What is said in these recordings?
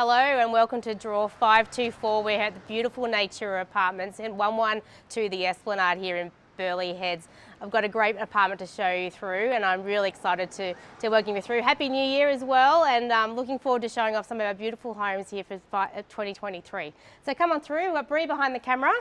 Hello and welcome to Draw 524. We're at the beautiful Natura Apartments in 112 the Esplanade here in Burleigh Heads. I've got a great apartment to show you through and I'm really excited to, to working you through. Happy New Year as well and um, looking forward to showing off some of our beautiful homes here for 2023. So come on through, we've got Bree behind the camera.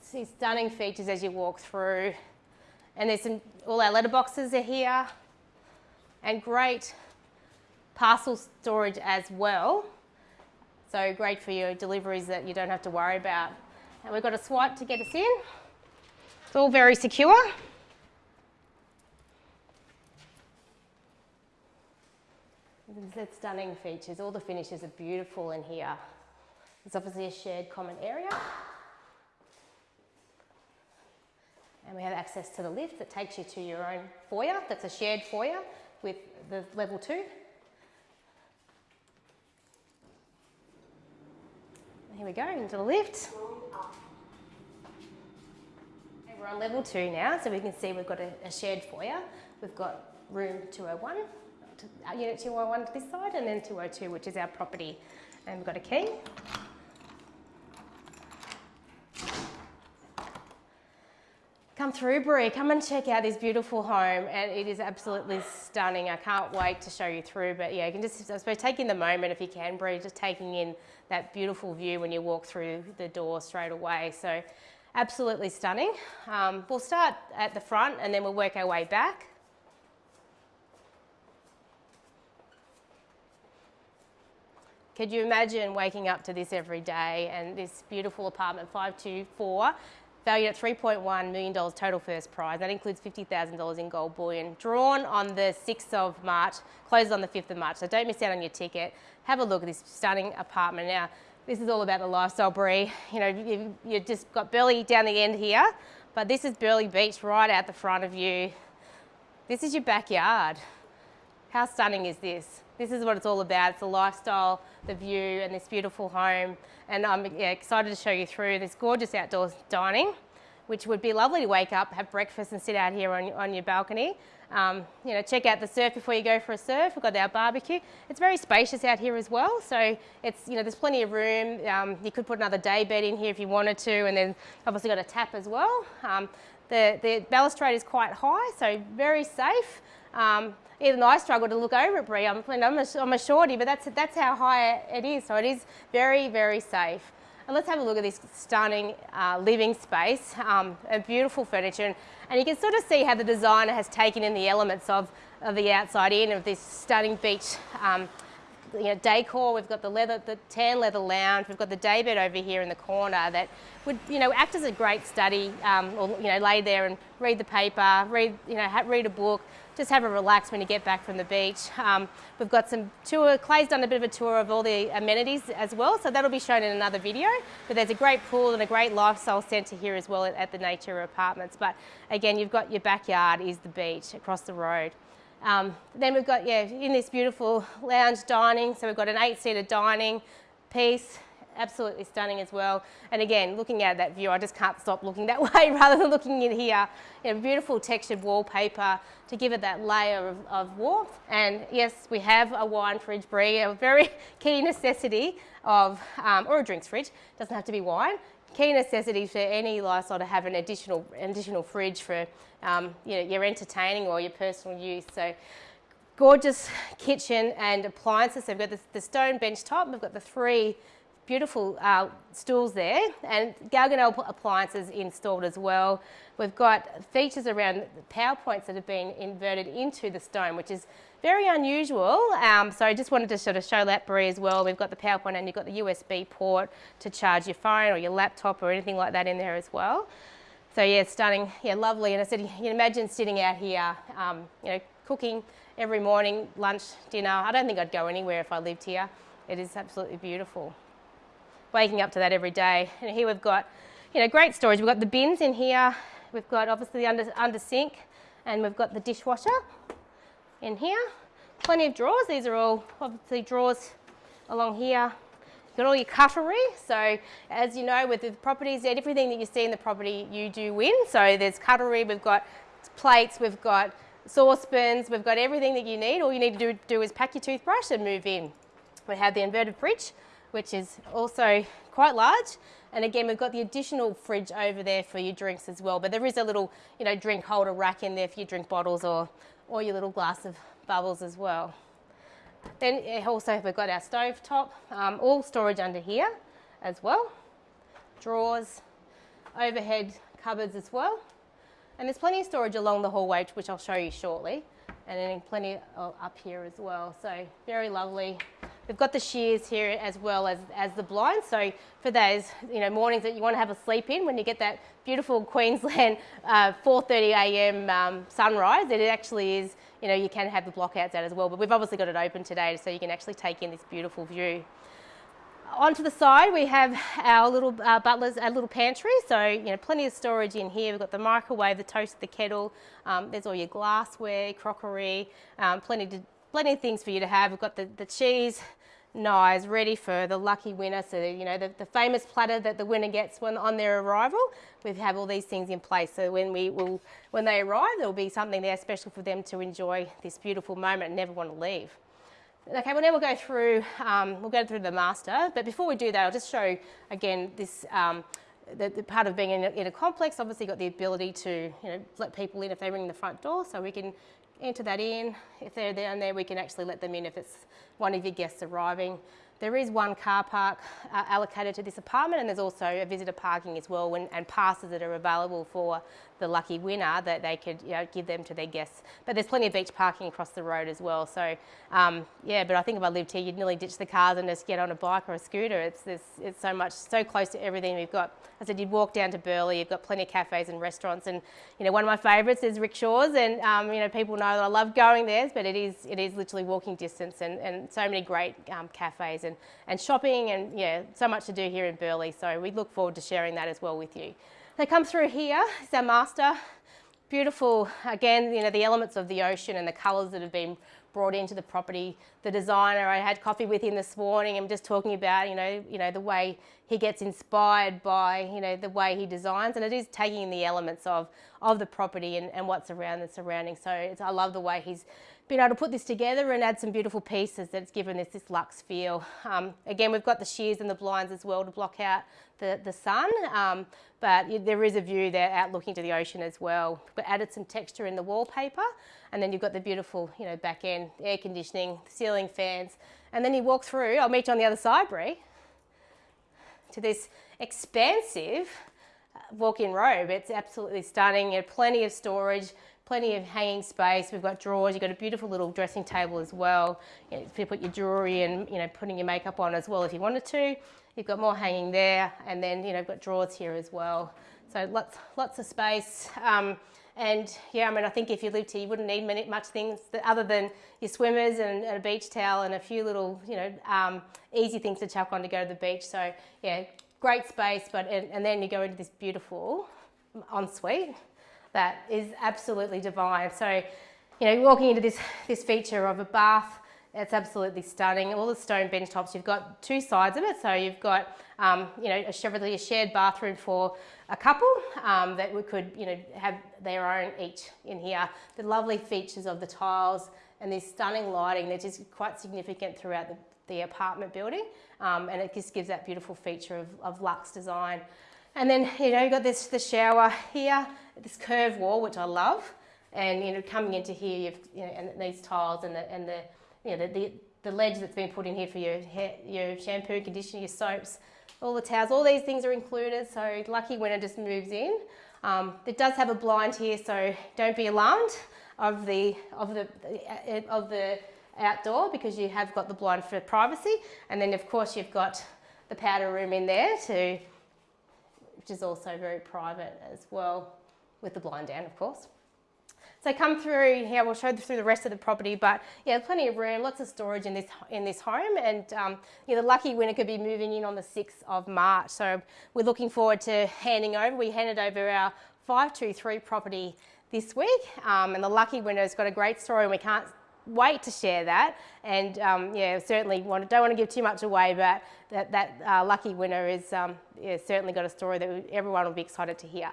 See stunning features as you walk through and there's some, all our letterboxes are here and great parcel storage as well. So great for your deliveries that you don't have to worry about. And we've got a swipe to get us in. It's all very secure. There's stunning features. All the finishes are beautiful in here. It's obviously a shared common area. And we have access to the lift that takes you to your own foyer. That's a shared foyer with the level two. Here we go, into the lift. Okay, we're on level two now, so we can see we've got a, a shared foyer. We've got room 201, to, uh, unit 201 to this side, and then 202, which is our property. And we've got a key. Come through, Brie. Come and check out this beautiful home, and it is absolutely stunning. I can't wait to show you through, but yeah, you can just, I suppose, taking the moment if you can, Brie, just taking in that beautiful view when you walk through the door straight away. So absolutely stunning. Um, we'll start at the front and then we'll work our way back. Could you imagine waking up to this every day and this beautiful apartment 524 valued at $3.1 million total first prize. That includes $50,000 in gold bullion. Drawn on the 6th of March, closes on the 5th of March. So don't miss out on your ticket. Have a look at this stunning apartment. Now, this is all about the lifestyle, Brie. You know, you, you just got Burleigh down the end here, but this is Burleigh Beach right out the front of you. This is your backyard. How stunning is this? This is what it's all about. It's the lifestyle, the view, and this beautiful home. And I'm yeah, excited to show you through this gorgeous outdoor dining, which would be lovely to wake up, have breakfast and sit out here on, on your balcony. Um, you know, check out the surf before you go for a surf. We've got our barbecue. It's very spacious out here as well. So it's, you know, there's plenty of room. Um, you could put another day bed in here if you wanted to, and then obviously got a tap as well. Um, the, the balustrade is quite high, so very safe. Um, even I struggle to look over it, Brie. I'm, I'm, a, I'm a shorty, but that's, that's how high it is. So it is very, very safe. And let's have a look at this stunning uh, living space, um, beautiful furniture. And, and, you can sort of see how the designer has taken in the elements of, of the outside in of this stunning beach um, you know, decor. We've got the leather, the tan leather lounge. We've got the daybed over here in the corner that would, you know, act as a great study, um, or, you know, lay there and read the paper, read, you know, read a book, just have a relax when you get back from the beach. Um, we've got some tour, Clay's done a bit of a tour of all the amenities as well, so that'll be shown in another video. But there's a great pool and a great lifestyle centre here as well at, at the Natura Apartments. But again, you've got your backyard is the beach across the road. Um, then we've got, yeah, in this beautiful lounge dining, so we've got an eight-seater dining piece, absolutely stunning as well. And again, looking at that view, I just can't stop looking that way rather than looking in here. You know, beautiful textured wallpaper to give it that layer of, of warmth. And yes, we have a wine fridge, Brie, a very key necessity of, um, or a drinks fridge, doesn't have to be wine. Key necessity for any lifestyle to have an additional, additional fridge for um, you know, your entertaining or your personal use. So gorgeous kitchen and appliances. So we've got the, the stone bench top, we've got the three beautiful uh, stools there and Gaggenau appliances installed as well. We've got features around power points that have been inverted into the stone, which is very unusual. Um, so I just wanted to sort of show that Brie as well. We've got the power point and you've got the USB port to charge your phone or your laptop or anything like that in there as well. So yeah, stunning, yeah, lovely. And I said, you can imagine sitting out here, um, you know, cooking every morning, lunch, dinner. I don't think I'd go anywhere if I lived here. It is absolutely beautiful. Waking up to that every day. And here we've got, you know, great storage. We've got the bins in here. We've got obviously the under, under sink and we've got the dishwasher in here. Plenty of drawers. These are all obviously drawers along here You've got all your cutlery. So as you know, with the properties, everything that you see in the property, you do win. So there's cutlery, we've got plates, we've got saucepans, we've got everything that you need. All you need to do, do is pack your toothbrush and move in. We have the inverted fridge, which is also quite large. And again, we've got the additional fridge over there for your drinks as well. But there is a little, you know, drink holder rack in there for your drink bottles or, or your little glass of bubbles as well. Then also we've got our stove top, um, all storage under here as well. Drawers, overhead cupboards as well. And there's plenty of storage along the hallway, which I'll show you shortly. And then plenty up here as well. So very lovely. We've got the shears here as well as, as the blinds. So for those you know mornings that you want to have a sleep in, when you get that beautiful Queensland uh, 4.30 a.m. Um, sunrise, it actually is, you know, you can have the blockouts out as well. But we've obviously got it open today so you can actually take in this beautiful view. Onto the side, we have our little uh, butlers, our little pantry. So, you know, plenty of storage in here. We've got the microwave, the toaster, the kettle. Um, there's all your glassware, crockery, um, plenty, to, plenty of things for you to have. We've got the, the cheese knives ready for the lucky winner. So, you know, the, the famous platter that the winner gets when on their arrival, we have all these things in place. So when we will, when they arrive, there will be something there special for them to enjoy this beautiful moment and never want to leave. Okay, well now we'll go through, um, we'll go through the master, but before we do that, I'll just show again this, um, the, the, part of being in a, in a complex, obviously got the ability to you know, let people in if they ring the front door, so we can enter that in. If they're down there, we can actually let them in if it's one of your guests arriving. There is one car park uh, allocated to this apartment and there's also a visitor parking as well when, and passes that are available for the lucky winner that they could you know, give them to their guests. But there's plenty of beach parking across the road as well. So um, yeah, but I think if I lived here, you'd nearly ditch the cars and just get on a bike or a scooter. It's, it's, it's so much, so close to everything we've got. As I said, you'd walk down to Burleigh, you've got plenty of cafes and restaurants. And you know, one of my favourites is Rick Shores and um, you know, people know that I love going there, but it is, it is literally walking distance and, and so many great um, cafes and, and shopping and yeah, so much to do here in Burleigh. So we look forward to sharing that as well with you. They come through here, it's our master. Beautiful, again, you know, the elements of the ocean and the colours that have been brought into the property. The designer, I had coffee with him this morning I'm just talking about, you know, you know, the way he gets inspired by, you know, the way he designs and it is taking the elements of, of the property and, and what's around the surrounding. So I love the way he's been able to put this together and add some beautiful pieces that's given this this luxe feel. Um, again, we've got the shears and the blinds as well to block out the, the sun, um, but there is a view there out looking to the ocean as well. We've added some texture in the wallpaper and then you've got the beautiful you know, back end air conditioning, ceiling fans, and then you walk through, I'll meet you on the other side, Brie, to this expansive uh, walk-in robe. It's absolutely stunning. You have plenty of storage, plenty of hanging space. We've got drawers. You've got a beautiful little dressing table as well. You, know, you put your jewellery and you know putting your makeup on as well if you wanted to. You've got more hanging there, and then you know got drawers here as well. So lots lots of space. Um, and yeah, I mean, I think if you lived here, you wouldn't need many, much things that, other than your swimmers and, and, a beach towel and a few little, you know, um, easy things to chuck on to go to the beach. So yeah, great space. But and, and then you go into this beautiful ensuite that is absolutely divine. So, you know, walking into this, this feature of a bath, it's absolutely stunning. All the stone bench tops, you've got two sides of it. So you've got, um, you know, a, a shared bathroom for a couple um, that we could, you know, have their own each in here. The lovely features of the tiles and this stunning lighting that is quite significant throughout the, the apartment building. Um, and it just gives that beautiful feature of, of luxe design. And then, you know, you've got this, the shower here, this curved wall, which I love. And, you know, coming into here, you've, you know, and these tiles and the, and the, you know, the, the, the ledge that's been put in here for your hair, your shampoo, conditioner, your soaps, all the towels, all these things are included. So lucky when it just moves in. Um, it does have a blind here, so don't be alarmed of the, of the, of the outdoor because you have got the blind for privacy. And then of course you've got the powder room in there to which is also very private as well with the blind down, of course. So come through here, we'll show through the rest of the property, but yeah, plenty of room, lots of storage in this in this home, and um, yeah, the lucky winner could be moving in on the 6th of March. So we're looking forward to handing over. We handed over our 523 property this week, um, and the lucky winner's got a great story, and we can't wait to share that. And um, yeah, certainly want, don't want to give too much away, but that, that uh, lucky winner is um, yeah, certainly got a story that everyone will be excited to hear.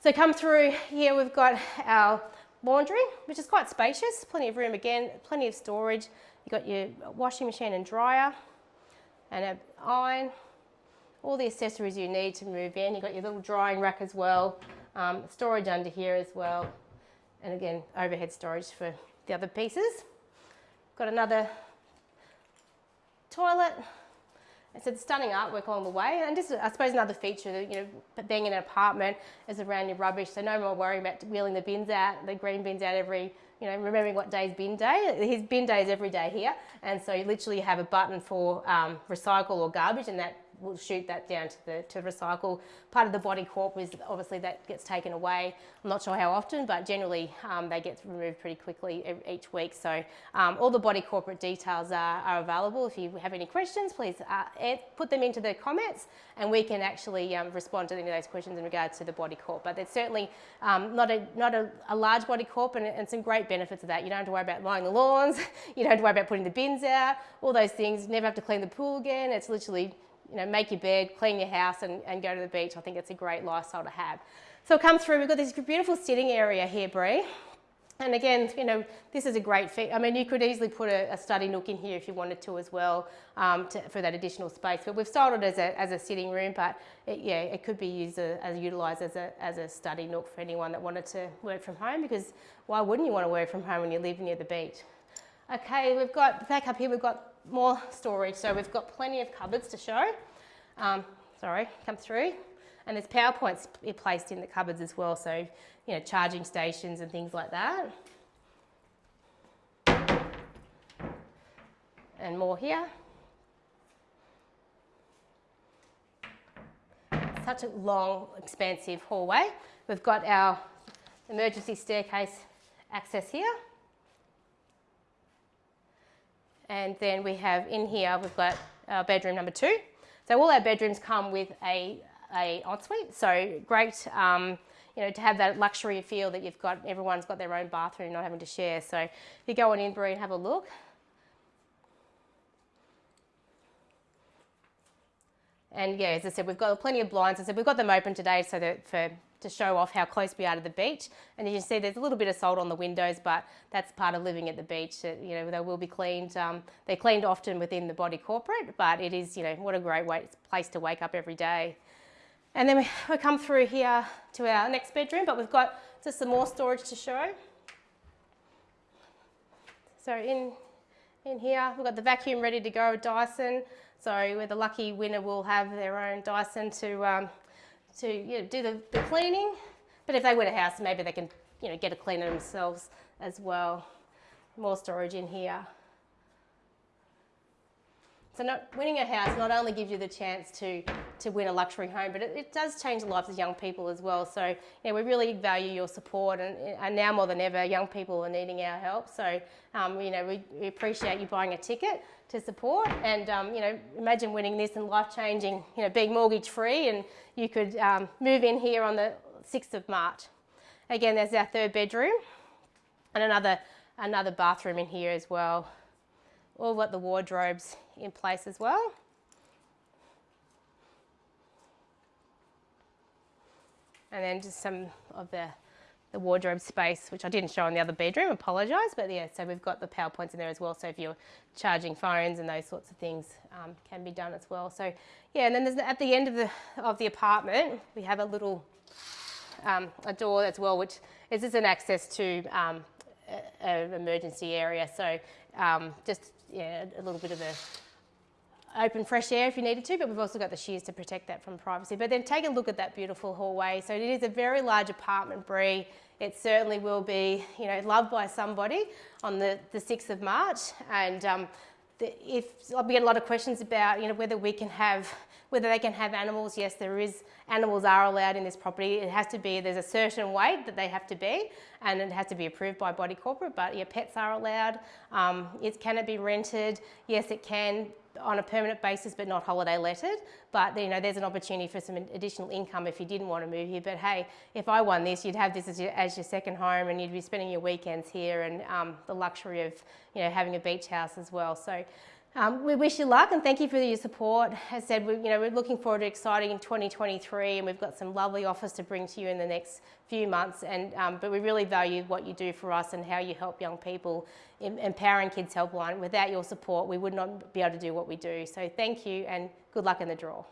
So come through here, we've got our laundry, which is quite spacious, plenty of room again, plenty of storage. You've got your washing machine and dryer and an iron, all the accessories you need to move in. You've got your little drying rack as well, um, storage under here as well, and again, overhead storage for the other pieces. Got another toilet. It's a stunning artwork along the way, and just I suppose another feature you know, being in an apartment is around your rubbish, so no more worrying about wheeling the bins out, the green bins out every, you know, remembering what day's bin day. His bin day is every day here, and so you literally have a button for um, recycle or garbage, and that we'll shoot that down to the to recycle. Part of the body corp is obviously that gets taken away. I'm not sure how often, but generally um, they get removed pretty quickly each week. So um, all the body corporate details are, are, available. If you have any questions, please uh, put them into the comments and we can actually um, respond to any of those questions in regards to the body corp. But it's certainly um, not, a, not a, a, large body corp and, and some great benefits of that. You don't have to worry about mowing the lawns, you don't have to worry about putting the bins out, all those things. You never have to clean the pool again. It's literally you know, make your bed, clean your house and, and go to the beach. I think it's a great lifestyle to have. So come through, we've got this beautiful sitting area here, Bree. And again, you know, this is a great fit. I mean, you could easily put a, a study nook in here if you wanted to as well um, to, for that additional space. But we've styled it as a, as a sitting room, but it, yeah, it could be used as, as utilised as a, as a study nook for anyone that wanted to work from home because why wouldn't you want to work from home when you live near the beach? Okay, we've got, back up here, we've got more storage. So we've got plenty of cupboards to show. Um, sorry, come through. And there's PowerPoints placed in the cupboards as well. So, you know, charging stations and things like that. And more here. Such a long, expansive hallway. We've got our emergency staircase access here. And then we have in here, we've got our bedroom number two. So all our bedrooms come with a, a ensuite. So great, um, you know, to have that luxury feel that you've got, everyone's got their own bathroom, not having to share. So if you go on in, Bree, and have a look. And yeah, as I said, we've got plenty of blinds. I said we've got them open today so that for to show off how close we are to the beach. And you can see there's a little bit of salt on the windows, but that's part of living at the beach. It, you know, they will be cleaned. Um, they're cleaned often within the body corporate, but it is, you know, what a great way, place to wake up every day. And then we, we come through here to our next bedroom, but we've got just some more storage to show. So in, in here, we've got the vacuum ready to go, Dyson. So where the lucky winner will have their own Dyson to um, to you know, do the, the cleaning. But if they win a house, maybe they can you know, get a cleaner themselves as well. More storage in here. So not, winning a house not only gives you the chance to, to win a luxury home, but it, it does change the lives of young people as well. So you know, we really value your support and, and now more than ever, young people are needing our help. So um, you know, we, we, appreciate you buying a ticket to support and um, you know, imagine winning this and life-changing, you know, being mortgage free and you could um, move in here on the 6th of March. Again, there's our third bedroom and another, another bathroom in here as well all got the wardrobes in place as well. And then just some of the, the wardrobe space, which I didn't show in the other bedroom, apologise, but yeah, so we've got the power points in there as well, so if you're charging phones and those sorts of things um, can be done as well. So yeah, and then there's, at the end of the, of the apartment, we have a little um, a door as well, which is just an access to um, an emergency area. So um, just yeah, a little bit of a open fresh air if you needed to, but we've also got the shears to protect that from privacy. But then take a look at that beautiful hallway. So it is a very large apartment, Bree. It certainly will be, you know, loved by somebody on the, the 6th of March. And um, the, if we get a lot of questions about, you know, whether we can have, whether they can have animals. Yes, there is, animals are allowed in this property. It has to be, there's a certain weight that they have to be, and it has to be approved by body corporate, but yeah, pets are allowed. Um, it, can it be rented? Yes, it can on a permanent basis but not holiday lettered. But you know, there's an opportunity for some additional income if you didn't want to move here. But hey, if I won this, you'd have this as your, as your second home and you'd be spending your weekends here and um, the luxury of you know, having a beach house as well. So Um, we wish you luck and thank you for your support. As I said, we, you know, we're looking forward to exciting 2023 and we've got some lovely offers to bring to you in the next few months. And, um, but we really value what you do for us and how you help young people. in Empowering Kids Helpline, without your support, we would not be able to do what we do. So thank you and good luck in the draw.